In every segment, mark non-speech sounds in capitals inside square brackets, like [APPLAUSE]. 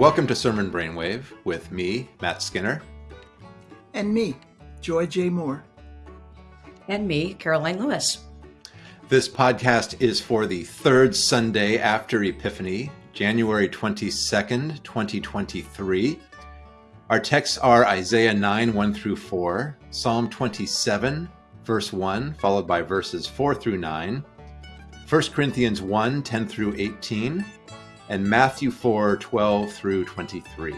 Welcome to Sermon Brainwave with me, Matt Skinner. And me, Joy J. Moore. And me, Karoline Lewis. This podcast is for the third Sunday after Epiphany, January 22nd, 2023. Our texts are Isaiah 9, 1 through 4, Psalm 27, verse 1, followed by verses 4 through 9, 1 Corinthians 1, 10 through 18, and Matthew 4 12 through 23.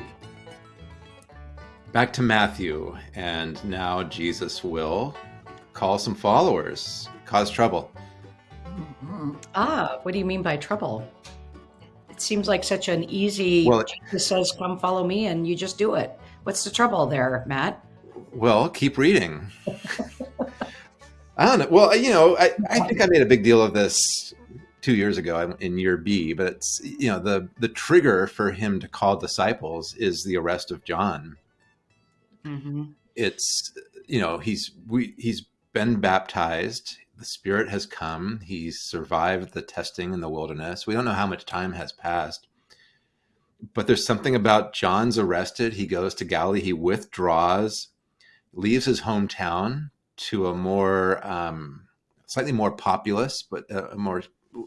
Back to Matthew, and now Jesus will call some followers, cause trouble. Mm-hmm. Ah, what do you mean by trouble? It seems like such an easy. Well, Jesus says, "Come, follow me," and you just do it. What's the trouble there, Matt? Well, keep reading. [LAUGHS] I don't know. Well, you know, I, I think I made a big deal of this two years ago in year B, but it's you know the the trigger for him to call disciples is the arrest of John. Mm-hmm. It's you know he's we he's been baptized. The Spirit has come. He's survived the testing in the wilderness. We don't know how much time has passed, but there's something about John's arrested. He goes to Galilee. He withdraws, leaves his hometown to a more um, slightly more populous, but a more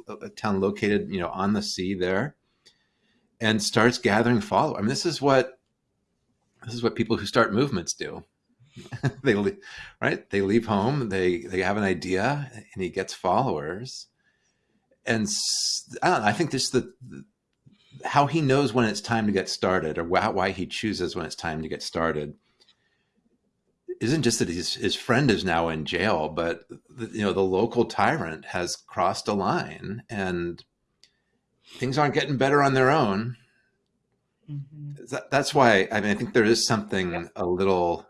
a town located, you know, on the sea there, and starts gathering followers. I mean, this is what this is what people who start movements do. [LAUGHS] they leave, right? They leave home. They they have an idea, and he gets followers. And I don't know. I think this the, the how he knows when it's time to get started, or why, why he chooses when it's time to get started isn't just that his his friend is now in jail, but the, you know the local tyrant has crossed a line, and things aren't getting better on their own. Mm-hmm. That, that's why I mean I think there is something a little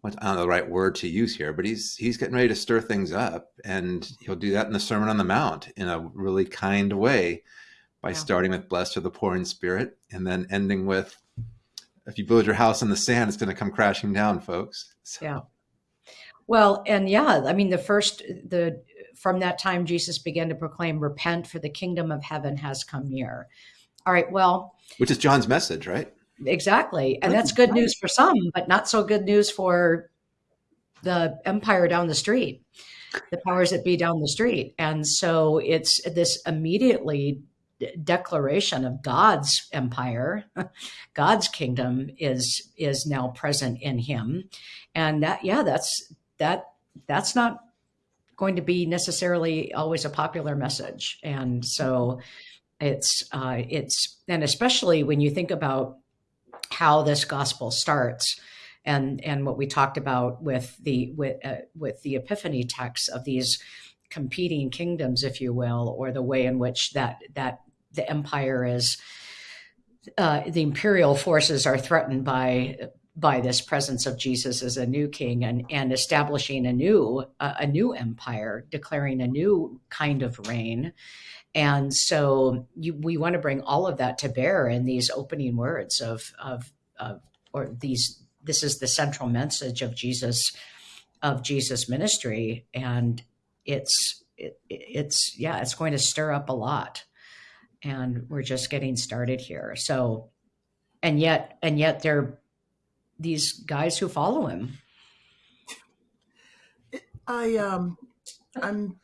what I don't know the right word to use here, but he's he's getting ready to stir things up, and he'll do that in the Sermon on the Mount in a really kind way by yeah. starting with "Blessed are the poor in spirit" and then ending with if you build your house in the sand, it's going to come crashing down, folks. So. Yeah. Well, and yeah, I mean, the first, the, from that time, Jesus began to proclaim, repent for the kingdom of heaven has come near. All right. Well, which is John's message, right? Exactly. And that's good news for some, but not so good news for the empire down the street, the powers that be down the street. And so it's this immediately declaration of God's empire, [LAUGHS] God's kingdom is is now present in him, and that yeah, that's that that's not going to be necessarily always a popular message, and so it's uh, it's and especially when you think about how this gospel starts and and what we talked about with the with uh, with the epiphany text of these competing kingdoms if you will or the way in which that that the empire is uh, the imperial forces are threatened by by this presence of Jesus as a new king and and establishing a new uh, a new empire, declaring a new kind of reign. And so you, we want to bring all of that to bear in these opening words of of, of or these this is the central message of Jesus of Jesus ministry and it's it, it's yeah it's going to stir up a lot and we're just getting started here. So, and yet, and yet, there are these guys who follow him. I um, I'm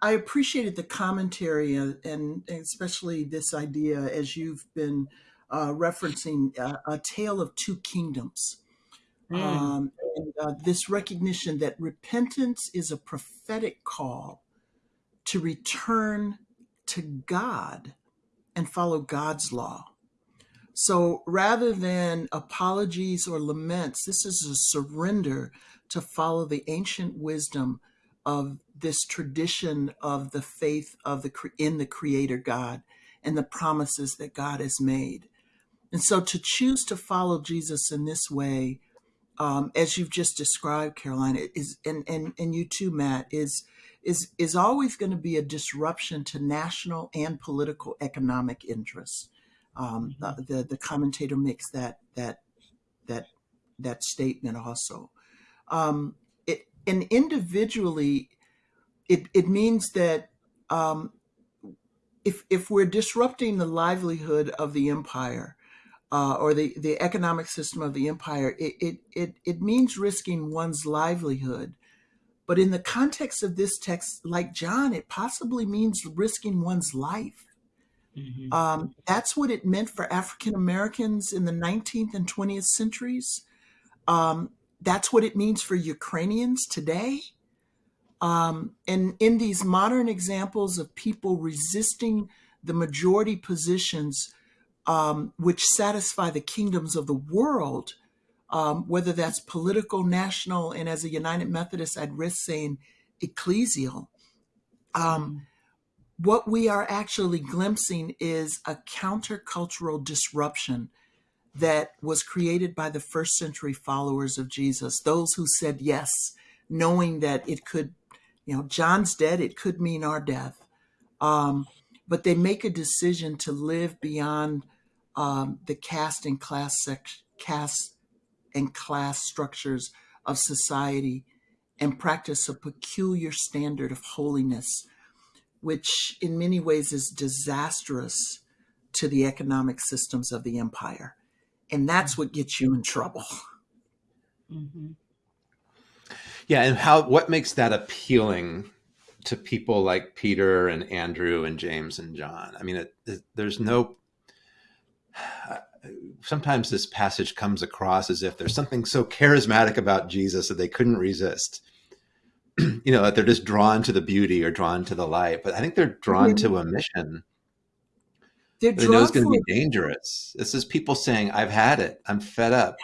I appreciated the commentary and, and especially this idea as you've been uh, referencing uh, a tale of two kingdoms. Mm. Um, and uh, this recognition that repentance is a prophetic call to return to God and follow God's law. So rather than apologies or laments, this is a surrender to follow the ancient wisdom of this tradition of the faith of the in the creator God and the promises that God has made. And so to choose to follow Jesus in this way, um, as you've just described, Karoline, is and and and you too, Matt, is is is always going to be a disruption to national and political economic interests. Um, mm-hmm. the the commentator makes that that that that statement also. Um, it and individually, it it means that um, if if we're disrupting the livelihood of the empire, uh, or the, the economic system of the empire, it, it, it, it means risking one's livelihood. But in the context of this text, like John, it possibly means risking one's life. Mm-hmm. Um, that's what it meant for African Americans in the 19th and 20th centuries. Um, that's what it means for Ukrainians today. Um, and in these modern examples of people resisting the majority positions um, which satisfy the kingdoms of the world, um, whether that's political, national, and as a United Methodist, I'd risk saying ecclesial. Um, what we are actually glimpsing is a countercultural disruption that was created by the first century followers of Jesus, those who said yes, knowing that it could, you know, John's dead, it could mean our death. Um, but they make a decision to live beyond um, the caste and class sec- caste and class structures of society and practice a peculiar standard of holiness, which in many ways is disastrous to the economic systems of the empire. And that's what gets you in trouble. Mm-hmm. Yeah, and how what makes that appealing to people like Peter and Andrew and James and John? I mean, it, it, there's no sometimes this passage comes across as if there's something so charismatic about Jesus that they couldn't resist. [CLEARS THROAT] you know, that they're just drawn to the beauty or drawn to the light. But I think they're drawn to a mission. They're they know it's going to be dangerous. This is people saying, "I've had it. I'm fed up."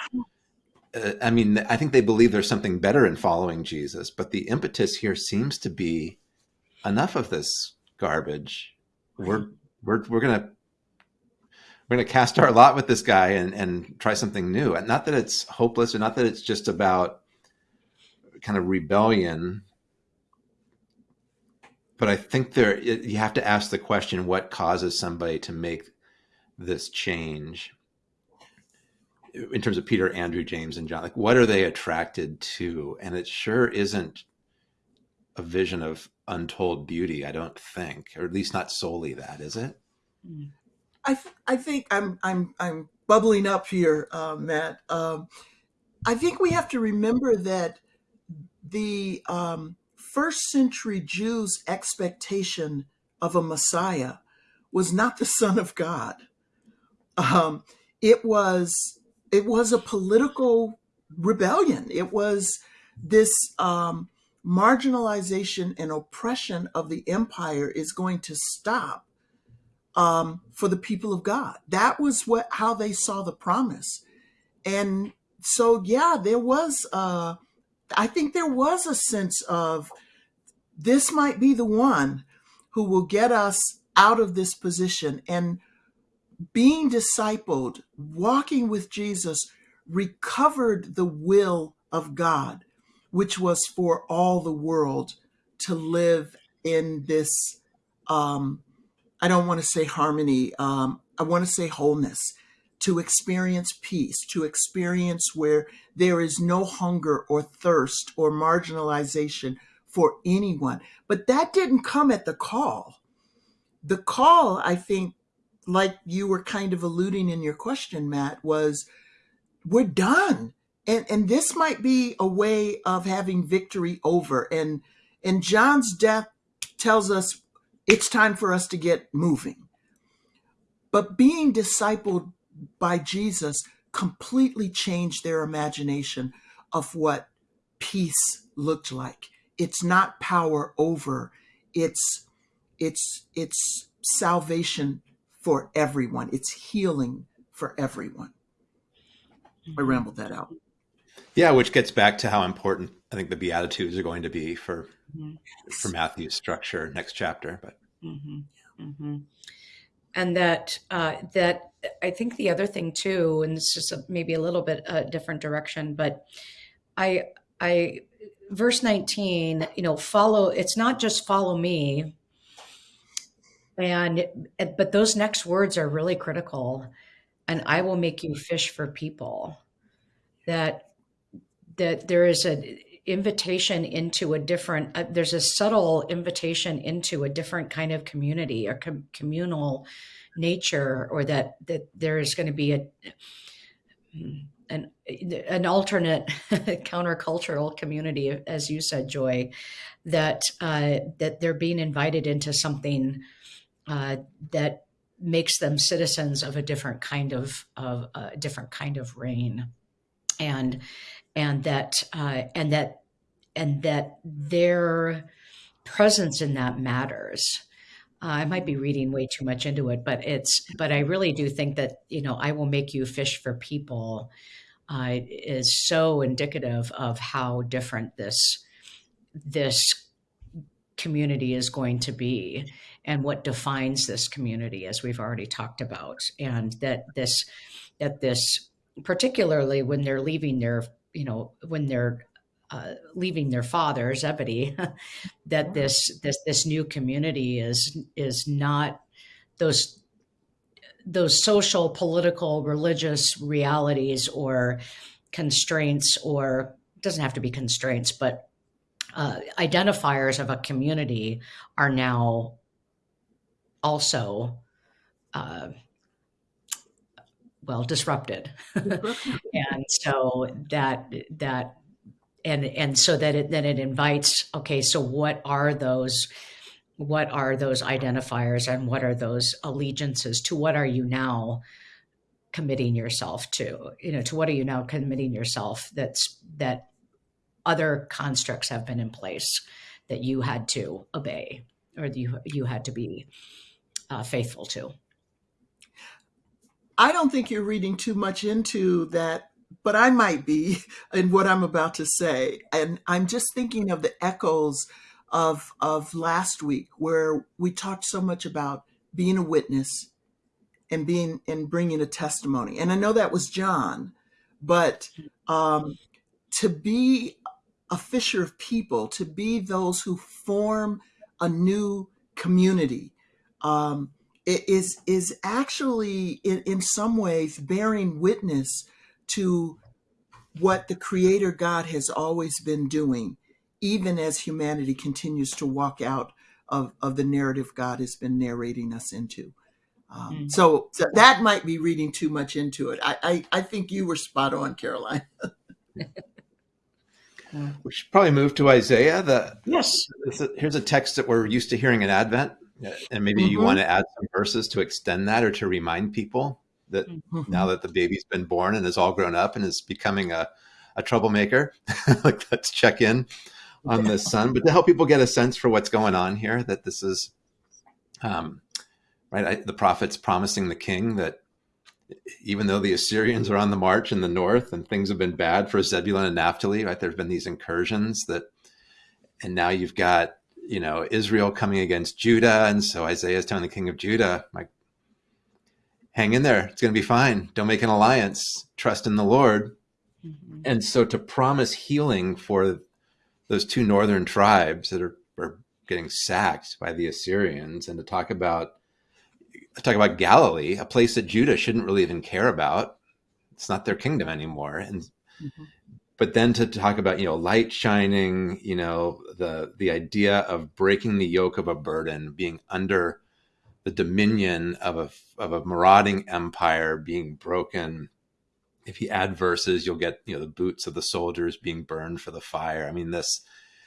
Uh, I mean, I think they believe there's something better in following Jesus, but the impetus here seems to be enough of this garbage. We're we're we're going to we're going to cast our lot with this guy and, and try something new. And not that it's hopeless or not that it's just about kind of rebellion, but I think there, you have to ask the question, what causes somebody to make this change in terms of Peter, Andrew, James, and John? Like, what are they attracted to? And it sure isn't a vision of untold beauty, I don't think, or at least not solely that, is it? Mm. I th- I think I'm I'm I'm bubbling up here, uh, Matt. Um, I think we have to remember that the um, first century Jews' expectation of a Messiah was not the Son of God. Um, it was it was a political rebellion. It was this um, marginalization and oppression of the empire is going to stop um, for the people of God. That was what how they saw the promise, and so yeah, there was. Uh, I think there was a sense of this might be the one who will get us out of this position and being discipled, walking with Jesus, recovered the will of God, which was for all the world to live in this um, I don't want to say harmony. Um, I want to say wholeness, to experience peace, to experience where there is no hunger or thirst or marginalization for anyone. But that didn't come at the call. The call, I think, like you were kind of alluding in your question, Matt, was we're done. And, and this might be a way of having victory over. And, and John's death tells us it's time for us to get moving. But being discipled by Jesus completely changed their imagination of what peace looked like. It's not power over, it's it's it's salvation for everyone. It's healing for everyone. I rambled that out. Yeah, which gets back to how important I think the Beatitudes are going to be for mm-hmm. for Matthew's structure next chapter. But mm-hmm. Mm-hmm. and that uh, that I think the other thing too, and this is a, maybe a little bit a different direction, but I I verse 19 you know follow it's not just follow me and but those next words are really critical and i will make you fish for people that that there is a invitation into a different uh, there's a subtle invitation into a different kind of community or com- communal nature or that that there's going to be a an an alternate [LAUGHS] countercultural community as you said joy that uh, that they're being invited into something uh, that makes them citizens of a different kind of of a different kind of reign. And and that uh, and that and that their presence in that matters. Uh, I might be reading way too much into it, but it's but I really do think that you know I will make you fish for people uh, is so indicative of how different this this community is going to be and what defines this community as we've already talked about. And that this that this particularly when they're leaving their you know when they're uh, leaving their father Zebedee, [LAUGHS] that this this this new community is is not those those social, political, religious realities or constraints, or doesn't have to be constraints, but uh, identifiers of a community are now also uh, well disrupted. [LAUGHS] And so that that and and so that it then it invites okay so what are those what are those identifiers and what are those allegiances to what are you now committing yourself to? You know to what are you now committing yourself that's that other constructs have been in place that you had to obey or you you had to be uh, faithful to i don't think you're reading too much into that but I might be [LAUGHS] in what I'm about to say. And I'm just thinking of the echoes of of last week where we talked so much about being a witness and being and bringing a testimony. And I know that was John, but um, to be a fisher of people, to be those who form a new community, um, is is actually in, in some ways bearing witness to what the creator God has always been doing, even as humanity continues to walk out of, of the narrative God has been narrating us into. Um, mm. so, so, that might be reading too much into it. I, I, I think you were spot on, Karoline. [LAUGHS] we should probably move to Isaiah. The, yes. Here's a text that we're used to hearing in Advent. And maybe mm-hmm. you want to add some verses to extend that or to remind people that mm-hmm. now that the baby's been born and is all grown up and is becoming a, a troublemaker, [LAUGHS] like let's check in on this son, but to help people get a sense for what's going on here, that this is, um, right. I, the prophet's promising the king that even though the Assyrians are on the march in the north and things have been bad for Zebulun and Naphtali, right? There've been these incursions that, and now you've got, you know, Israel coming against Judah. And so Isaiah is telling the king of Judah, like, hang in there. It's going to be fine. Don't make an alliance. Trust in the Lord. Mm-hmm. And so to promise healing for those two northern tribes that are, are getting sacked by the Assyrians and to talk about talk about Galilee, a place that Judah shouldn't really even care about. It's not their kingdom anymore. And mm-hmm. But then to talk about, you know, light shining, you know, the the idea of breaking the yoke of a burden, being under the dominion of a of a marauding empire being broken. If you add verses, you'll get you know the boots of the soldiers being burned for the fire. I mean this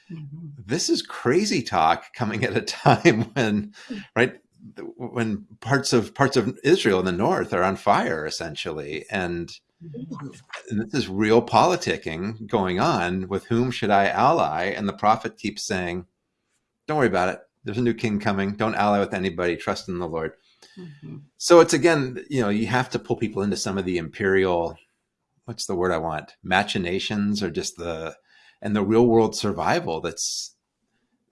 mm-hmm. this is crazy talk coming at a time [LAUGHS] when right when parts of parts of Israel in the north are on fire essentially and, and this is real politicking going on with whom should I ally and the prophet keeps saying don't worry about it there's a new king coming. Don't ally with anybody. Trust in the Lord. Mm-hmm. So it's again, you know, you have to pull people into some of the imperial, what's the word I want? Machinations or just the, and the real world survival that's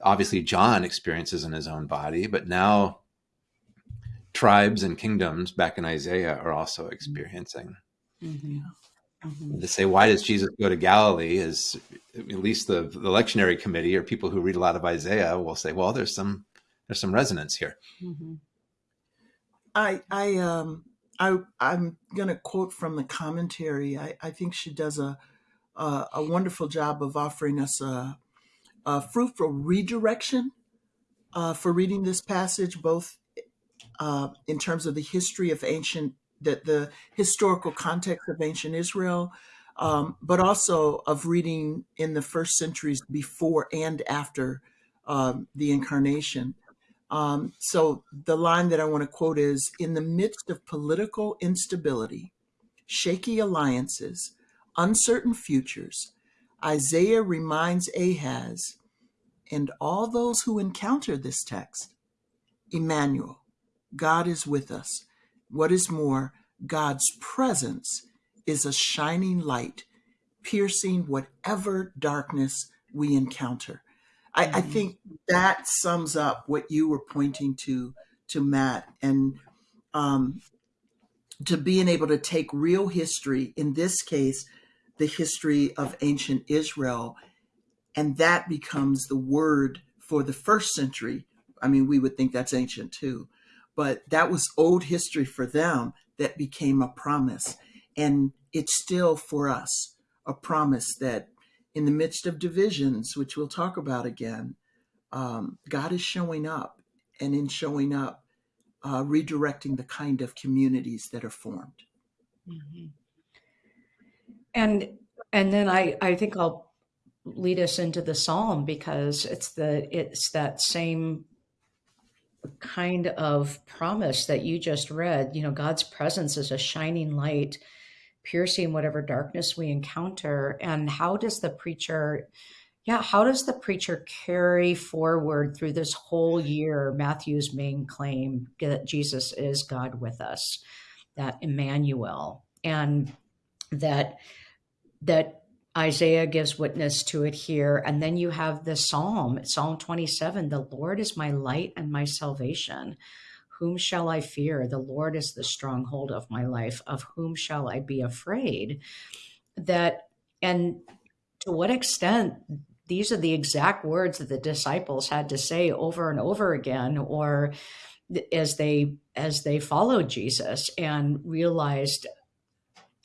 obviously John experiences in his own body, but now tribes and kingdoms back in Isaiah are also experiencing. Mm-hmm. Mm-hmm. To say why does Jesus go to Galilee is at least the the lectionary committee or people who read a lot of Isaiah will say, well, there's some there's some resonance here. Mm-hmm. I I um I I'm gonna quote from the commentary. I, I think she does a uh, a wonderful job of offering us a, a fruitful redirection uh, for reading this passage, both uh, in terms of the history of ancient, the, the historical context of ancient Israel, um, but also of reading in the first centuries before and after um, the incarnation. Um, so the line that I want to quote is In the midst of political instability, shaky alliances, uncertain futures, Isaiah reminds Ahaz and all those who encounter this text Emmanuel, God is with us. What is more, God's presence is a shining light, piercing whatever darkness we encounter. I, I, mm-hmm. think that sums up what you were pointing to to Matt and um, to being able to take real history, in this case, the history of ancient Israel, and that becomes the word for the first century. I mean, we would think that's ancient too, but that was old history for them that became a promise. And it's still for us a promise that in the midst of divisions, which we'll talk about again, um, God is showing up, and in showing up, uh, redirecting the kind of communities that are formed. Mm-hmm. And and then I I think I'll lead us into the psalm because it's the it's that same kind of promise that you just read. You know, God's presence is a shining light piercing whatever darkness we encounter. And how does the preacher, yeah, how does the preacher carry forward through this whole year Matthew's main claim that Jesus is God with us, that Emmanuel, and that that Isaiah gives witness to it here. And then you have the Psalm, Psalm 27, the Lord is my light and my salvation. Whom shall I fear? The Lord is the stronghold of my life. Of whom shall I be afraid? That, and to what extent these are the exact words that the disciples had to say over and over again, or as they as they followed Jesus and realized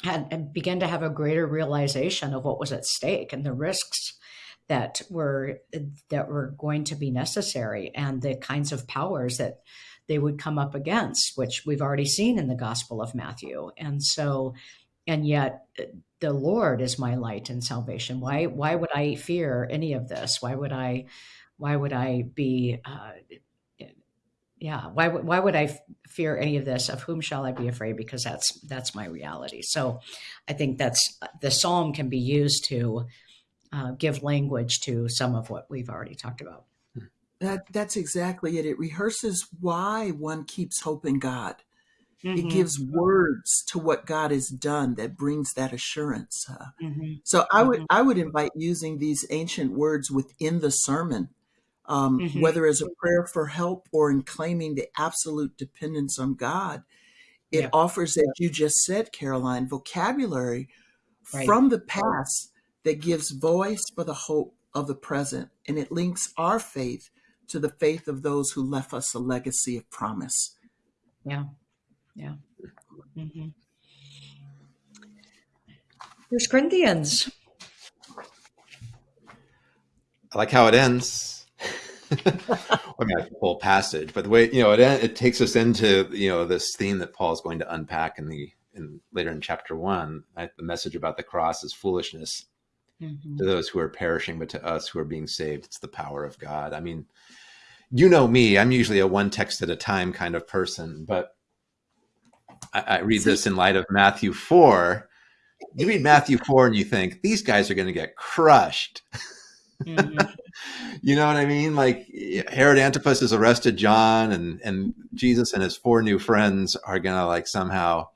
and, and began to have a greater realization of what was at stake and the risks that were that were going to be necessary and the kinds of powers that they would come up against, which we've already seen in the Gospel of Matthew. And so, and yet the Lord is my light and salvation. Why, why would I fear any of this? Why would I, why would I be, uh, yeah, why, why would I fear any of this? Of whom shall I be afraid? Because that's, that's my reality. So I think that's, the Psalm can be used to uh, give language to some of what we've already talked about. That that's exactly it. It rehearses why one keeps hope in God. Mm-hmm. It gives words to what God has done that brings that assurance. Uh, mm-hmm. So I would mm-hmm. I would invite using these ancient words within the sermon, um, mm-hmm. whether as a prayer for help or in claiming the absolute dependence on God. It yeah. offers, as you just said, Karoline, vocabulary right. from the past that gives voice for the hope of the present, and it links our faith to the faith of those who left us a legacy of promise. Yeah. Yeah. Mm-hmm. First Corinthians. I like how it ends. [LAUGHS] I mean, the whole passage, but the way you know it it takes us into you know this theme that Paul is going to unpack in the in later in chapter one. Right? The message about the cross is foolishness mm-hmm. to those who are perishing, but to us who are being saved, it's the power of God. I mean, you know me, I'm usually a one text at a time kind of person, but I, I read this in light of Matthew 4. You read Matthew 4 and you think, these guys are going to get crushed. [LAUGHS] Mm-hmm. [LAUGHS] you know what I mean? Like Herod Antipas has arrested John and, and Jesus and his four new friends are to like somehow,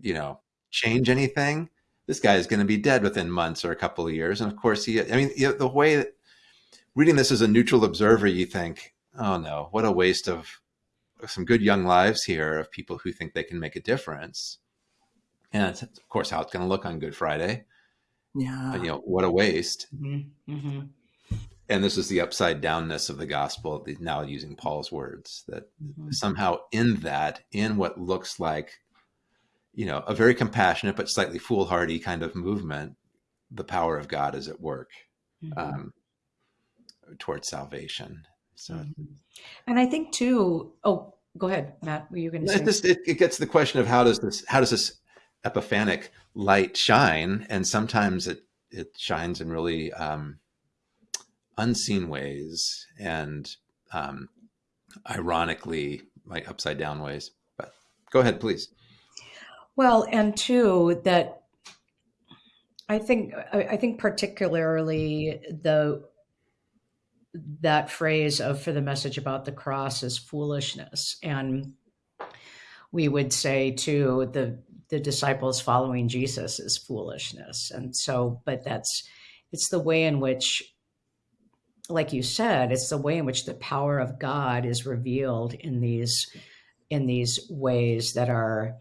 you know, change anything. This guy is to be dead within months or a couple of years. And of course he, I mean, you know, the way that reading this as a neutral observer, you think, oh no, what a waste of some good young lives here of people who think they can make a difference. And it's, of course, how it's going to look on Good Friday. Yeah. you know, what a waste. Mm-hmm. Mm-hmm. And this is the upside downness of the gospel, now using Paul's words, that mm-hmm. somehow in that, in what looks like, you know, a very compassionate but slightly foolhardy kind of movement, the power of God is at work Mhm. um, towards salvation. So Mhm. And I think too. Oh, go ahead, Matt. Were you going to it say? just it, it gets the question of how does this how does this epiphanic light shine, and sometimes it it shines in really um, unseen ways and um, ironically like upside down ways. But go ahead, please. Well, and two that I think I think particularly the that phrase of for the message about the cross is foolishness, and we would say to the the disciples following Jesus is foolishness, and so but that's it's the way in which like you said, it's the way in which the power of God is revealed in these in these ways that are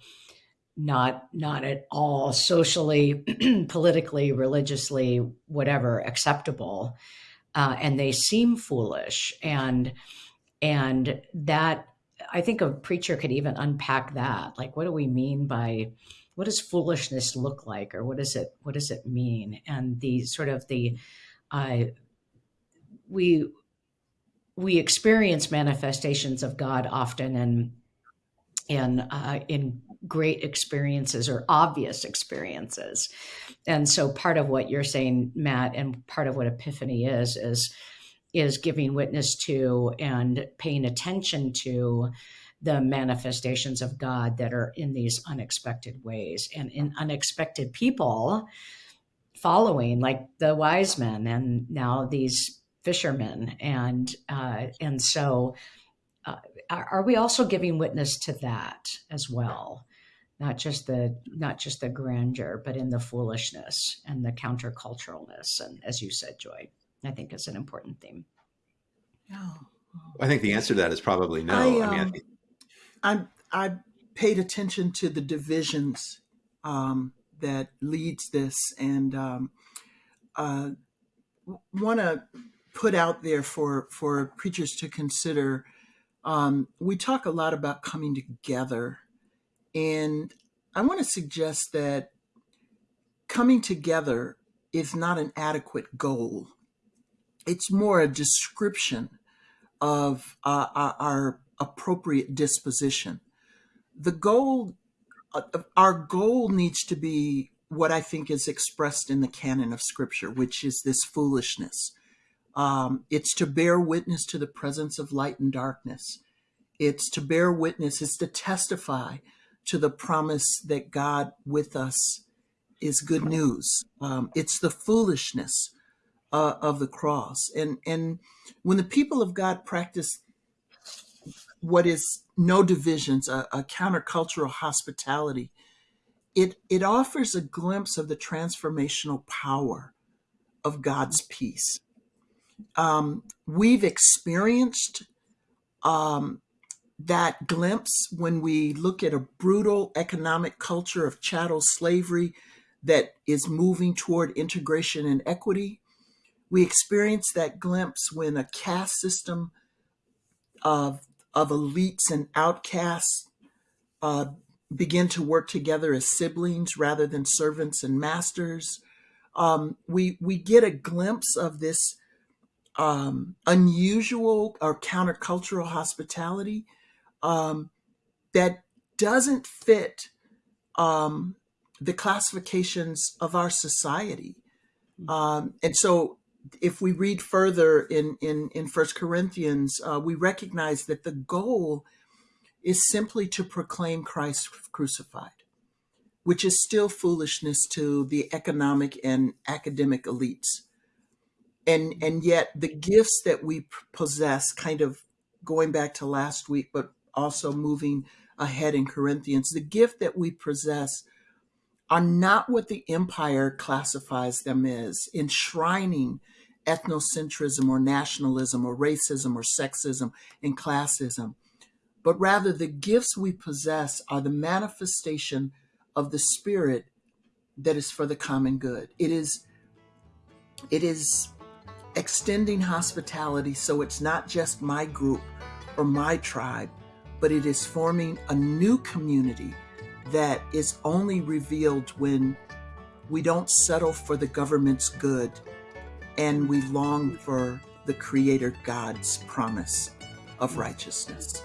not not at all socially, [CLEARS THROAT] politically, religiously, whatever acceptable, uh, and they seem foolish, and and that I think a preacher could even unpack that. Like, what do we mean by what does foolishness look like, or what does it what does it mean? And the sort of the uh, we we experience manifestations of God often in in uh, in great experiences or obvious experiences, and so part of what you're saying, Matt, and part of what Epiphany is is is giving witness to and paying attention to the manifestations of God that are in these unexpected ways and in unexpected people following, like the wise men and now these fishermen. And uh, and so uh, are, are we also giving witness to that as well? Not just the not just the grandeur but in the foolishness and the counterculturalness and as you said joy i think is an important theme Yeah. I think the answer to that is probably no. I, I, mean, I um, think, I I paid attention to the divisions um, that leads this, and um, uh, want to put out there for for preachers to consider. Um, we talk a lot about coming together, and I want to suggest that coming together is not an adequate goal. It's more a description of uh, our, our appropriate disposition. The goal, uh, our goal needs to be what I think is expressed in the canon of Scripture, which is this foolishness. Um, it's to bear witness to the presence of light and darkness. It's to bear witness, it's to testify to the promise that God with us is good news. Um, it's the foolishness uh, of the cross. And, and when the people of God practice what is no divisions, a, a countercultural hospitality, it, it offers a glimpse of the transformational power of God's peace. Um, we've experienced um, that glimpse when we look at a brutal economic culture of chattel slavery that is moving toward integration and equity. We experience that glimpse when a caste system of, of elites and outcasts uh, begin to work together as siblings rather than servants and masters. Um, we we get a glimpse of this um, unusual or countercultural hospitality um, that doesn't fit um, the classifications of our society. Um, and so, if we read further in in in First Corinthians, uh, we recognize that the goal is simply to proclaim Christ crucified, which is still foolishness to the economic and academic elites. And and yet the gifts that we possess, kind of going back to last week, but also moving ahead in Corinthians, the gift that we possess are not what the empire classifies them as, enshrining ethnocentrism or nationalism or racism or sexism and classism, but rather the gifts we possess are the manifestation of the spirit that is for the common good. It is it is extending hospitality so it's not just my group or my tribe, but it is forming a new community that is only revealed when we don't settle for the government's good, and we long for the Creator God's promise of righteousness.